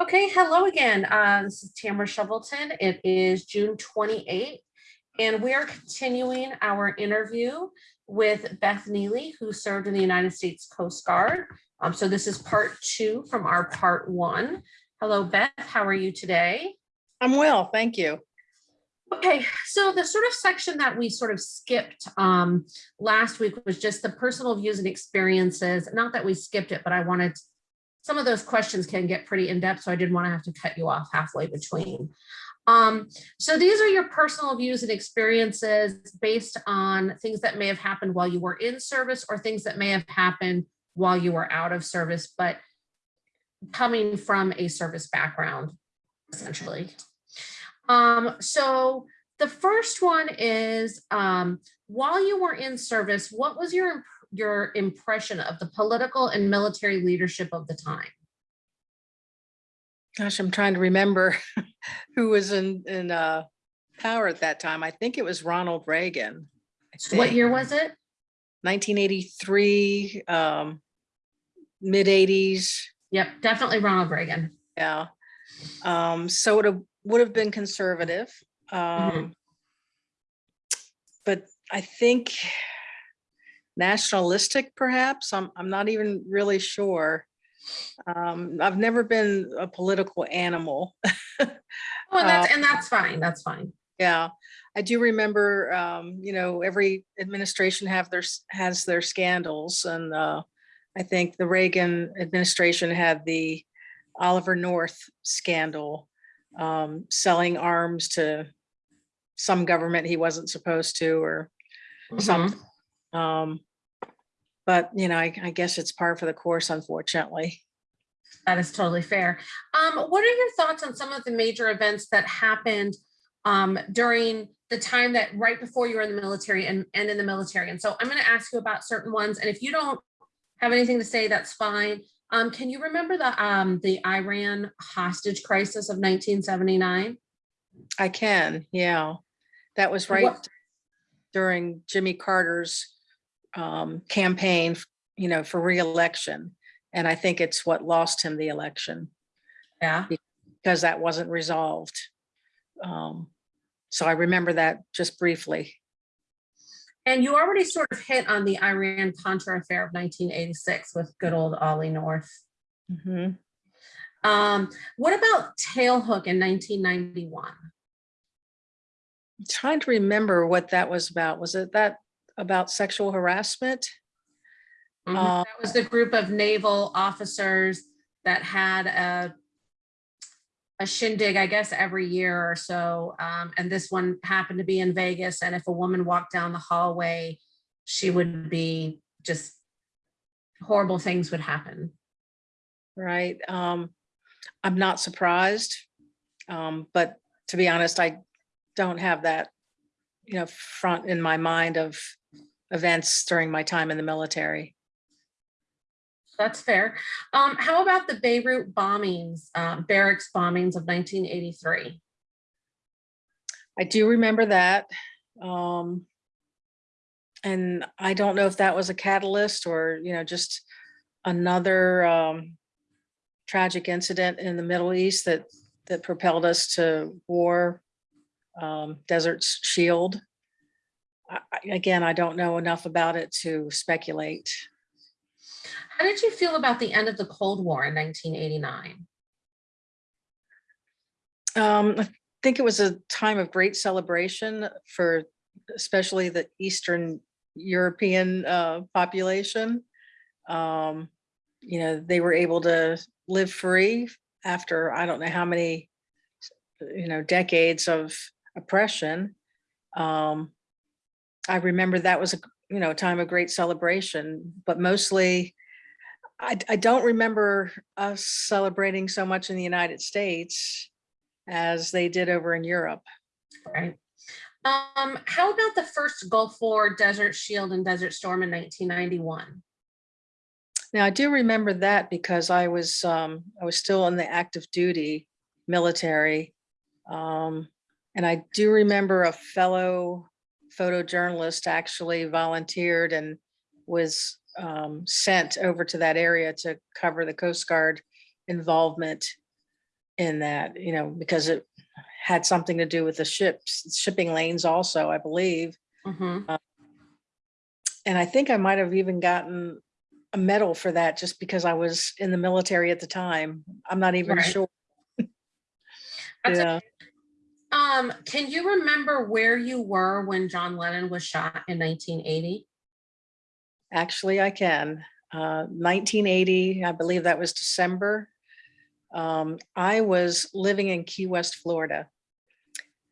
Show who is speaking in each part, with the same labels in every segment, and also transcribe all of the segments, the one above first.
Speaker 1: Okay, hello again. Uh, this is Tamara Shovelton. It is June 28th, and we are continuing our interview with Beth Neely, who served in the United States Coast Guard. Um, so this is part two from our part one. Hello, Beth. How are you today?
Speaker 2: I'm well, thank you.
Speaker 1: Okay, so the sort of section that we sort of skipped um, last week was just the personal views and experiences. Not that we skipped it, but I wanted, some of those questions can get pretty in-depth, so I didn't want to have to cut you off halfway between. Um, so these are your personal views and experiences based on things that may have happened while you were in service or things that may have happened while you were out of service, but coming from a service background, essentially. Um, so the first one is, um, while you were in service, what was your, your impression of the political and military leadership of the time?
Speaker 2: Gosh, I'm trying to remember who was in, in uh, power at that time. I think it was Ronald Reagan.
Speaker 1: What year was it?
Speaker 2: 1983, um, mid 80s.
Speaker 1: Yep, definitely Ronald Reagan.
Speaker 2: Yeah. Um, so it would have been conservative. Um, but I think nationalistic perhaps. I'm, I'm not even really sure. Um, I've never been a political animal.
Speaker 1: Oh, and that's, and that's fine, that's fine.
Speaker 2: Yeah, I do remember, um, you know, every administration have their, has their scandals and, uh, I think the Reagan administration had the Oliver North scandal, um, selling arms to some government he wasn't supposed to or
Speaker 1: Mhm.
Speaker 2: something. Um, but, you know, I, I guess it's par for the course, unfortunately.
Speaker 1: That is totally fair. Um, what are your thoughts on some of the major events that happened um, during the time that right before you were in the military and, and in the military? And so I'm going to ask you about certain ones. And if you don't have anything to say, that's fine. Um, can you remember the um, the Iran hostage crisis of 1979?
Speaker 2: I can, yeah. That was right
Speaker 1: What-
Speaker 2: during Jimmy Carter's um, campaign, you know, for reelection. And I think it's what lost him the election
Speaker 1: Yeah.
Speaker 2: because that wasn't resolved. Um, So I remember that just briefly.
Speaker 1: And you already sort of hit on the Iran Contra affair of 1986 with good old Ollie North.
Speaker 2: Mhm.
Speaker 1: Um, what about Tailhook in 1991?
Speaker 2: I'm Trying to remember what that was about. Was it that about sexual harassment?
Speaker 1: Mhm.
Speaker 2: Uh,
Speaker 1: That was the group of naval officers that had a a shindig, I guess, every year or so. Um, and this one happened to be in Vegas. And if a woman walked down the hallway, she would be just horrible things would happen.
Speaker 2: Right? Um, I'm not surprised. Um, but to be honest, I don't have that, you know, front in my mind of events during my time in the military.
Speaker 1: That's fair. Um, how about the Beirut bombings, um, barracks bombings of 1983?
Speaker 2: I do remember that. Um, and I don't know if that was a catalyst or, you know, just another um, tragic incident in the Middle East that, that propelled us to war, um, Desert Shield. I- Again, I don't know enough about it to speculate.
Speaker 1: How did you feel about the end of the Cold War in 1989?
Speaker 2: Um, I think it was a time of great celebration for especially the Eastern European uh, population. Um, you know, they were able to live free after I don't know how many, you know, decades of oppression. Um, I remember that was a you know time of great celebration, but mostly I, I don't remember us celebrating so much in the United States as they did over in Europe.
Speaker 1: Right. Um, how about the first Gulf War, Desert Shield and Desert Storm in 1991?
Speaker 2: Now I do remember that because I was um, I was still in the active duty military. Um, and I do remember a fellow photojournalist actually volunteered and was um, sent over to that area to cover the Coast Guard involvement in that, you know, because it had something to do with the ships, shipping lanes also, I believe.
Speaker 1: Mhm.
Speaker 2: And I think I might have even gotten a medal for that just because I was in the military at the time. I'm not even
Speaker 1: Right.
Speaker 2: sure.
Speaker 1: That's
Speaker 2: Yeah,
Speaker 1: Um, can you remember where you were when John Lennon was shot in nineteen eighty?
Speaker 2: actually I can. Uh, 1980, I believe that was December. Um, I was living in Key West, Florida.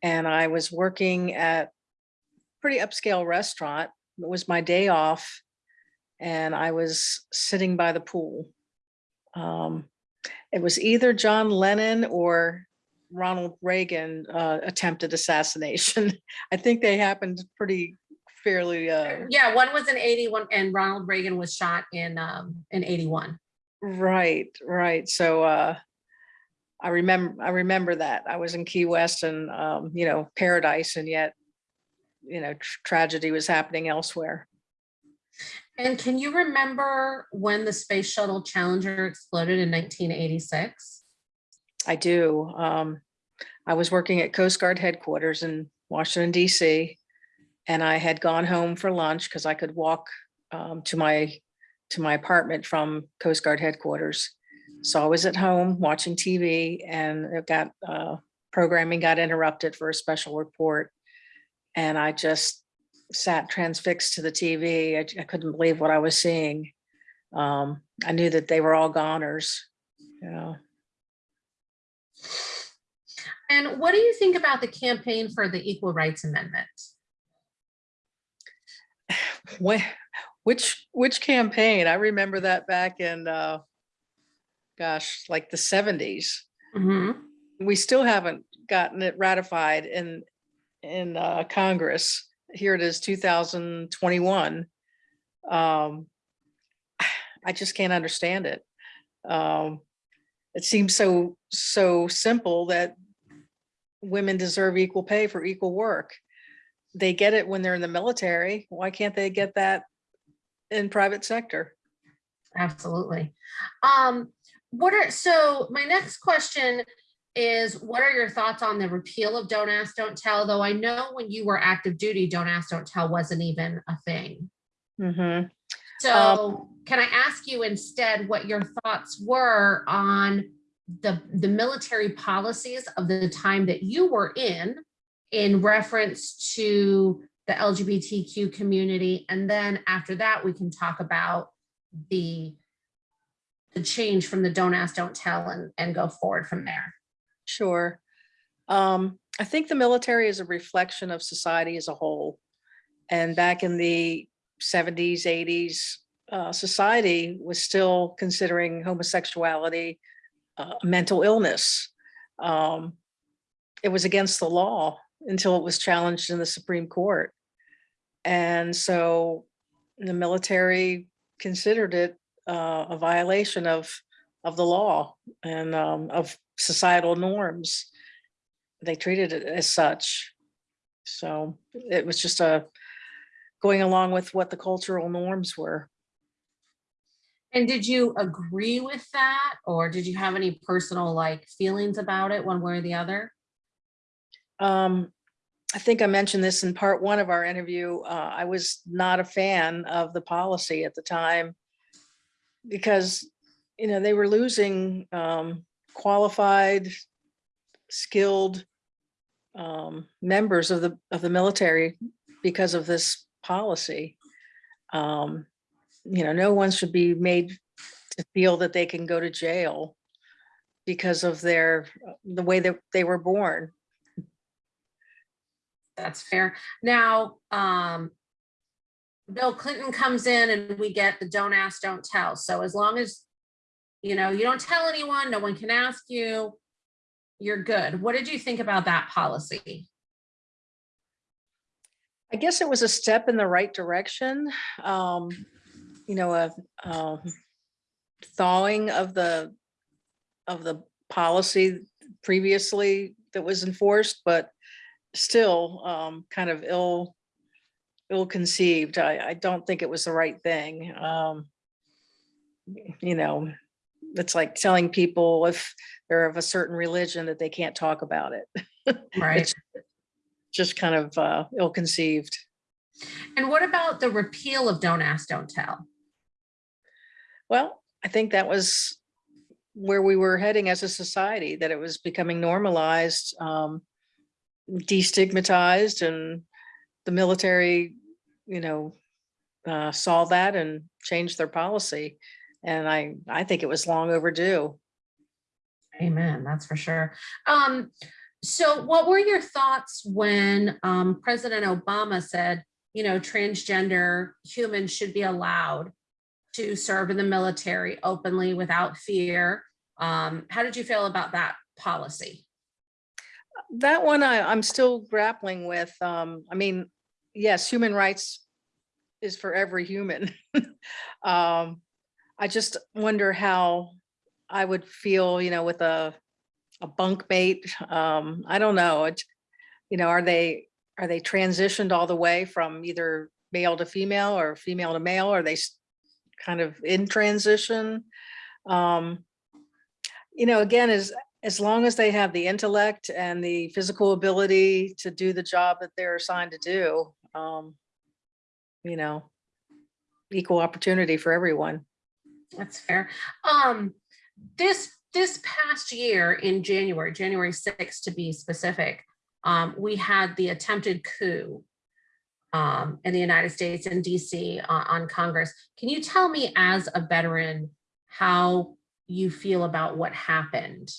Speaker 2: And I was working at a pretty upscale restaurant. It was my day off. And I was sitting by the pool. Um, it was either John Lennon or Ronald Reagan uh, attempted assassination. I think they happened pretty fairly uh,
Speaker 1: Yeah, one was in eighty-one and Ronald Reagan was shot in, um, in eighty-one.
Speaker 2: Right, right. So uh I remember I remember that. I was in Key West and um, you know, paradise and yet, you know, tr- tragedy was happening elsewhere.
Speaker 1: And can you remember when the Space Shuttle Challenger exploded in nineteen eighty-six?
Speaker 2: I do. Um I was working at Coast Guard headquarters in Washington DC. And I had gone home for lunch because I could walk um to my to my apartment from Coast Guard headquarters. So I was at home watching TV and it got uh programming got interrupted for a special report. And I just sat transfixed to the TV. I, I couldn't believe what I was seeing. Um, I knew that they were all goners, you know.
Speaker 1: And what do you think about the campaign for the Equal Rights Amendment?
Speaker 2: Wh- Which, which campaign? I remember that back in, uh, gosh, like the seventies.
Speaker 1: Mhm.
Speaker 2: We still haven't gotten it ratified in, in, uh, Congress. Here it is, two thousand twenty-one. Um, I just can't understand it. Um, it seems so, so simple that women deserve equal pay for equal work. They get it when they're in the military. Why can't they get that in private sector?
Speaker 1: Absolutely. Um, what are, so my next question is, what are your thoughts on the repeal of Don't Ask, Don't Tell? Though I know when you were active duty, Don't Ask, Don't Tell wasn't even a thing.
Speaker 2: Mhm.
Speaker 1: So can I ask you instead what your thoughts were on the, the military policies of the time that you were in, in reference to the LGBTQ community? And then after that, we can talk about the, the change from the don't ask, don't tell and, and go forward from there.
Speaker 2: Sure. Um, I think the military is a reflection of society as a whole. And back in the seventies, eighties, uh, society was still considering homosexuality uh, a mental illness. Um, it was against the law until it was challenged in the Supreme Court. And so the military considered it uh, a violation of, of the law and um, of societal norms. They treated it as such. So it was just a, going along with what the cultural norms were.
Speaker 1: And did you agree with that? Or did you have any personal like feelings about it one way or the other?
Speaker 2: Um, I think I mentioned this in part one of our interview. Uh, I was not a fan of the policy at the time because, you know, they were losing um, qualified, skilled um, members of the of the military because of this policy. Um, you know, no one should be made to feel that they can go to jail because of their the way that they were born.
Speaker 1: That's fair. Now, um, Bill Clinton comes in and we get the don't ask, don't tell. So as long as, you know, you don't tell anyone, no one can ask you, you're good. What did you think about that policy?
Speaker 2: I guess it was a step in the right direction. Um, you know, a um, thawing of the of the policy previously that was enforced, but still um, kind of ill ill conceived. I, I don't think it was the right thing. Um, you know, it's like telling people if they're of a certain religion that they can't talk about it.
Speaker 1: Right.
Speaker 2: It's just kind of uh, ill-conceived.
Speaker 1: And what about the repeal of Don't Ask, Don't Tell?
Speaker 2: Well, I think that was where we were heading as a society, that it was becoming normalized, um, destigmatized and the military, you know, uh, saw that and changed their policy. And I, I think it was long overdue.
Speaker 1: Amen, that's for sure. Um, so what were your thoughts when um, President Obama said, you know, transgender humans should be allowed to serve in the military openly without fear? Um, how did you feel about that policy?
Speaker 2: That one I, I'm still grappling with. Um, I mean, yes, human rights is for every human. um, I just wonder how I would feel, you know, with a a bunk mate. Um, I don't know. It, you know, are they are they transitioned all the way from either male to female or female to male? Are they kind of in transition? Um, you know, again, as as long as they have the intellect and the physical ability to do the job that they're assigned to do, um, you know, equal opportunity for everyone.
Speaker 1: That's fair. Um, this, this past year in January, January 6th to be specific, um, we had the attempted coup um, in the United States in DC on, on Congress. Can you tell me as a veteran how you feel about what happened?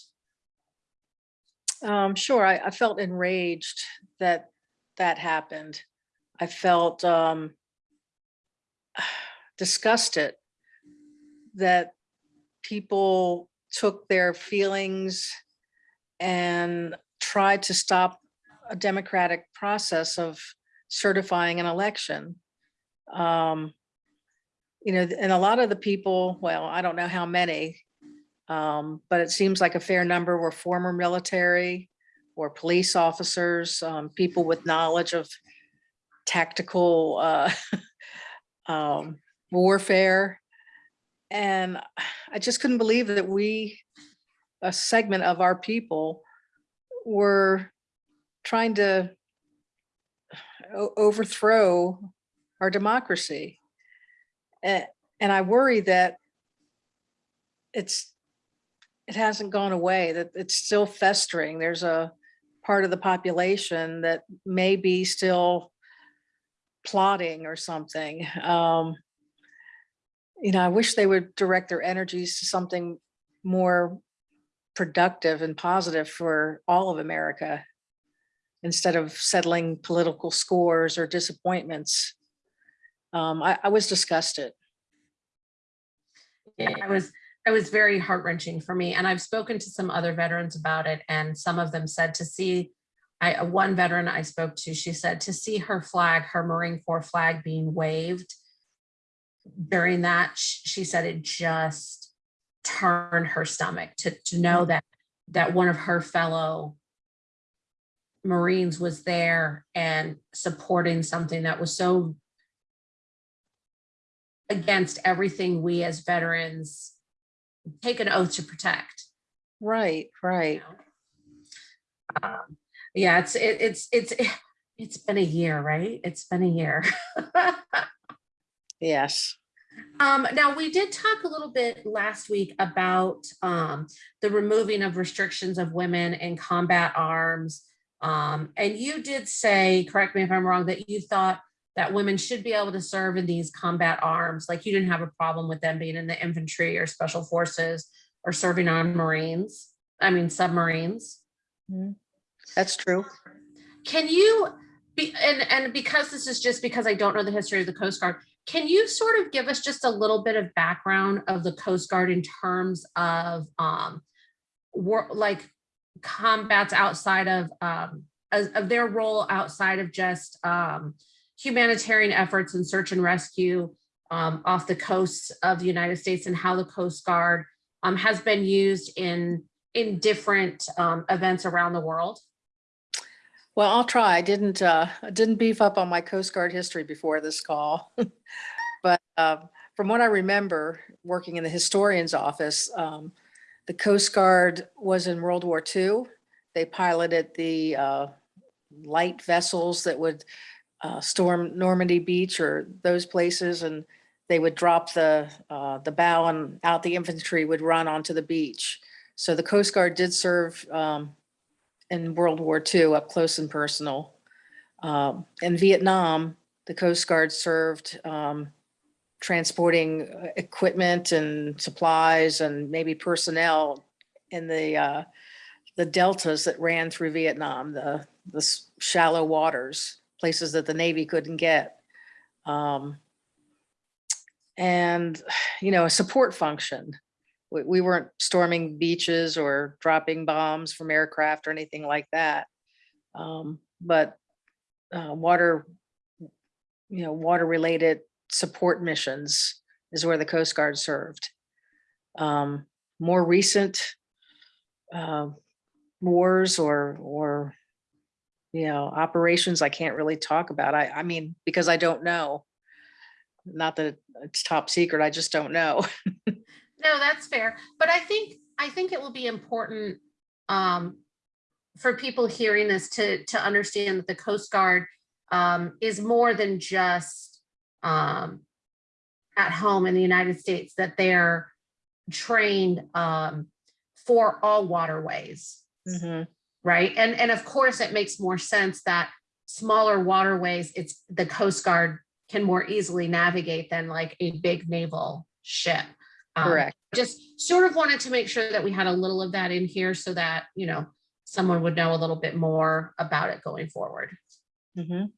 Speaker 2: Um, sure, I, I felt enraged that that happened. I felt um, disgusted that people took their feelings and tried to stop a democratic process of certifying an election. Um, you know, and a lot of the people, well, I don't know how many, um, but it seems like a fair number were former military or police officers, um, people with knowledge of tactical uh, um, warfare. And I just couldn't believe that we, a segment of our people, were trying to overthrow our democracy. And, I worry that it's, it hasn't gone away, that it's still festering. There's a part of the population that may be still plotting or something. Um, you know, I wish they would direct their energies to something more productive and positive for all of America instead of settling political scores or disappointments. Um, I, I was disgusted.
Speaker 1: Yeah, I was, it was very heart wrenching for me. And I've spoken to some other veterans about it and some of them said to see, I, one veteran I spoke to, she said to see her flag, her Marine Corps flag being waved during that, she said it just turned her stomach to, to know that, that one of her fellow Marines was there and supporting something that was so against everything we as veterans take an oath to protect.
Speaker 2: Right,
Speaker 1: you
Speaker 2: right.
Speaker 1: know? Um, Yeah, it's, it- it's, it's, it's been a year, right? It's been a year.
Speaker 2: Yes.
Speaker 1: Um, now, we did talk a little bit last week about um, the removing of restrictions of women in combat arms. Um, and you did say, correct me if I'm wrong, that you thought that women should be able to serve in these combat arms. Like you didn't have a problem with them being in the infantry or special forces or serving on Marines, I mean submarines.
Speaker 2: That's true.
Speaker 1: Can you be, and, and because this is just because I don't know the history of the Coast Guard, can you sort of give us just a little bit of background of the Coast Guard in terms of, um, war, like combats outside of, um, of of their role outside of just, um, humanitarian efforts and search and rescue, um, off the coasts of the United States and how the Coast Guard, um, has been used in, in different, um, events around the world?
Speaker 2: Well, I'll try. I didn't, uh, didn't beef up on my Coast Guard history before this call. But, uh, from what I remember, working in the historian's office, um, the Coast Guard was in World War II. They piloted the uh, light vessels that would uh, storm Normandy Beach or those places, and they would drop the, uh, the bow and out the infantry would run onto the beach. So the Coast Guard did serve um, in World War II up close and personal. Um, In Vietnam, the Coast Guard served um, transporting uh, equipment and supplies and maybe personnel in the, uh, the deltas that ran through Vietnam, the, the shallow waters, places that the Navy couldn't get. Um, And, you know, a support function. We, we weren't storming beaches or dropping bombs from aircraft or anything like that. Um, But uh, water, you know, water-related support missions is where the Coast Guard served. Um, More recent uh, wars or, or, you know, operations I can't really talk about. I, I mean, because I don't know. Not that it's top secret, I just don't know.
Speaker 1: No, that's fair, but I think, I think it will be important um, for people hearing this to, to understand that the Coast Guard um, is more than just um, at home in the United States, that they're trained um, for all waterways,
Speaker 2: Mhm.
Speaker 1: right? And, and of course, it makes more sense that smaller waterways, it's, the Coast Guard can more easily navigate than like a big naval ship. Um,
Speaker 2: Correct.
Speaker 1: Just sort of wanted to make sure that we had a little of that in here so that, you know, someone would know a little bit more about it going forward.
Speaker 2: Mhm.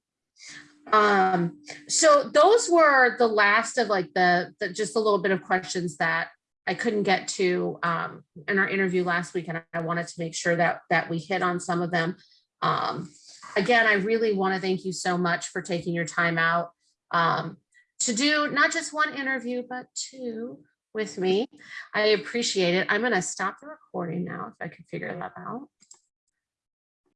Speaker 1: Um, so those were the last of like the, the, just a little bit of questions that I couldn't get to, um, in our interview last week, and I wanted to make sure that, that we hit on some of them. Um, again, I really want to thank you so much for taking your time out, um, to do not just one interview, but two with me. I appreciate it. I'm gonna stop the recording now if I can figure that out.